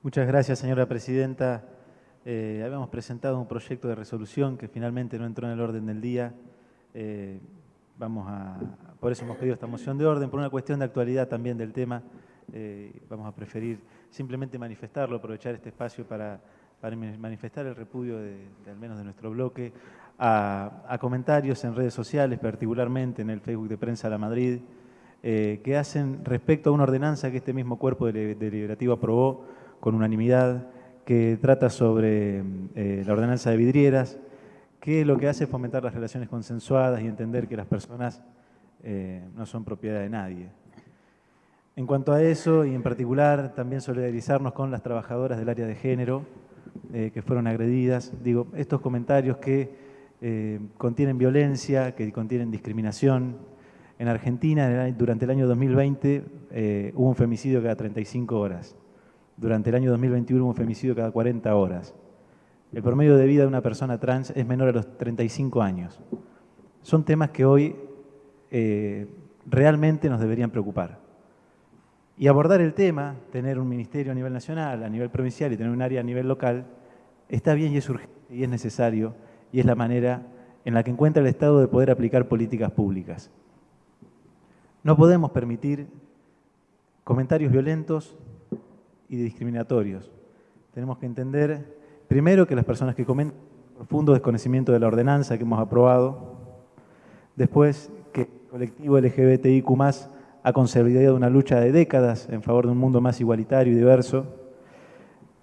Muchas gracias, señora presidenta. Eh, habíamos presentado un proyecto de resolución que finalmente no entró en el orden del día. Eh, vamos a, por eso hemos pedido esta moción de orden, por una cuestión de actualidad también del tema. Eh, vamos a preferir simplemente manifestarlo, aprovechar este espacio para, manifestar el repudio de, al menos de nuestro bloque a, comentarios en redes sociales, particularmente en el Facebook de Prensa La Madrid, que hacen respecto a una ordenanza que este mismo cuerpo deliberativo aprobó con unanimidad, que trata sobre eh, la ordenanza de vidrieras, que lo que hace es fomentar las relaciones consensuadas y entender que las personas eh, no son propiedad de nadie. En cuanto a eso, y en particular también solidarizarnos con las trabajadoras del área de género eh, que fueron agredidas, digo, estos comentarios que contienen violencia, que contienen discriminación. En Argentina, durante el año 2020, hubo un femicidio cada 35 horas. Durante el año 2021 hubo un femicidio cada 40 horas. El promedio de vida de una persona trans es menor a los 35 años. Son temas que hoy eh, realmente nos deberían preocupar. Y abordar el tema, tener un ministerio a nivel nacional, a nivel provincial y tener un área a nivel local, está bien y es urgente y es necesario y es la manera en la que encuentra el Estado de poder aplicar políticas públicas. No podemos permitir comentarios violentos y discriminatorios. Tenemos que entender, primero, que las personas que comentan profundo desconocimiento de la ordenanza que hemos aprobado, después, que el colectivo LGBTIQ+, ha consolidado una lucha de décadas en favor de un mundo más igualitario y diverso,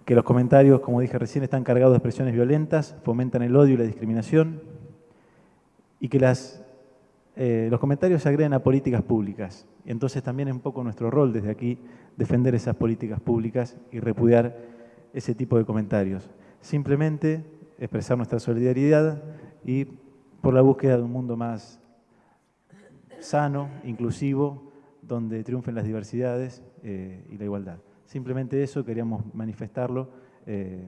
que los comentarios, como dije recién, están cargados de expresiones violentas, fomentan el odio y la discriminación, y que las, eh, los comentarios se agreden a políticas públicas. Y entonces también es un poco nuestro rol desde aquí defender esas políticas públicas y repudiar ese tipo de comentarios. Simplemente expresar nuestra solidaridad y por la búsqueda de un mundo más sano, inclusivo, donde triunfen las diversidades eh, y la igualdad. Simplemente eso queríamos manifestarlo, eh,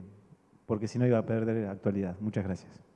porque si no iba a perder actualidad. Muchas gracias.